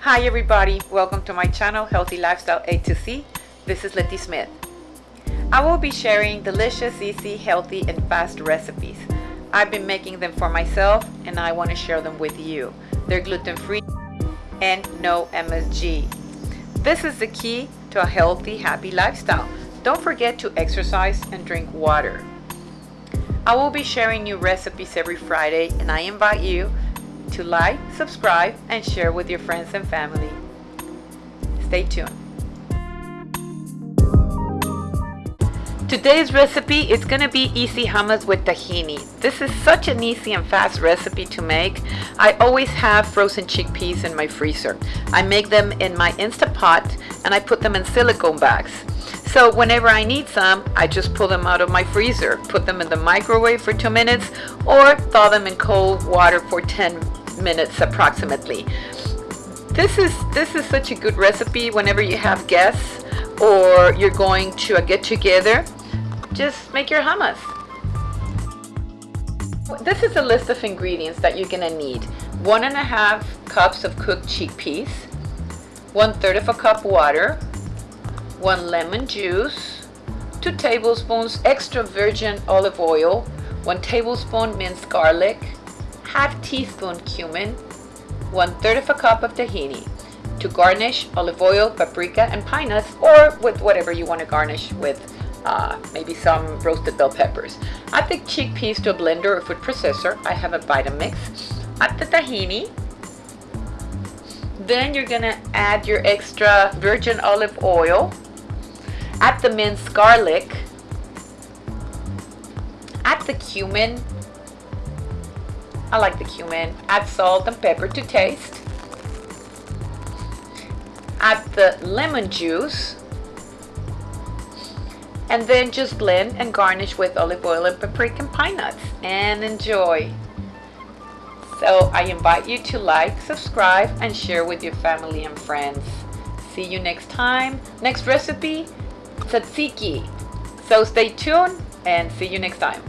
Hi everybody, welcome to my channel Healthy Lifestyle A to C. This is Letty Smith. I will be sharing delicious, easy, healthy, and fast recipes. I've been making them for myself and I want to share them with you. They're gluten-free and no MSG. This is the key to a healthy, happy lifestyle. Don't forget to exercise and drink water. I will be sharing new recipes every Friday and I invite you to like, subscribe, and share with your friends and family. Stay tuned. Today's recipe is going to be easy hummus with tahini. This is such an easy and fast recipe to make. I always have frozen chickpeas in my freezer. I make them in my Instapot and I put them in silicone bags. So whenever I need some, I just pull them out of my freezer, put them in the microwave for two minutes, or thaw them in cold water for 10 minutes approximately. This is, this is such a good recipe whenever you have guests or you're going to a get together just make your hummus. This is a list of ingredients that you're gonna need. One and a half cups of cooked chickpeas, one third of a cup water, one lemon juice, two tablespoons extra virgin olive oil, one tablespoon minced garlic, half teaspoon cumin, one third of a cup of tahini. To garnish, olive oil, paprika, and pine nuts, or with whatever you want to garnish with uh, maybe some roasted bell peppers. Add the chickpeas to a blender or food processor. I have a Vitamix. Add the tahini. Then you're gonna add your extra virgin olive oil. Add the minced garlic. Add the cumin. I like the cumin. Add salt and pepper to taste. Add the lemon juice and then just blend and garnish with olive oil and paprika and pine nuts and enjoy. So I invite you to like, subscribe, and share with your family and friends. See you next time. Next recipe, tzatziki. So stay tuned and see you next time.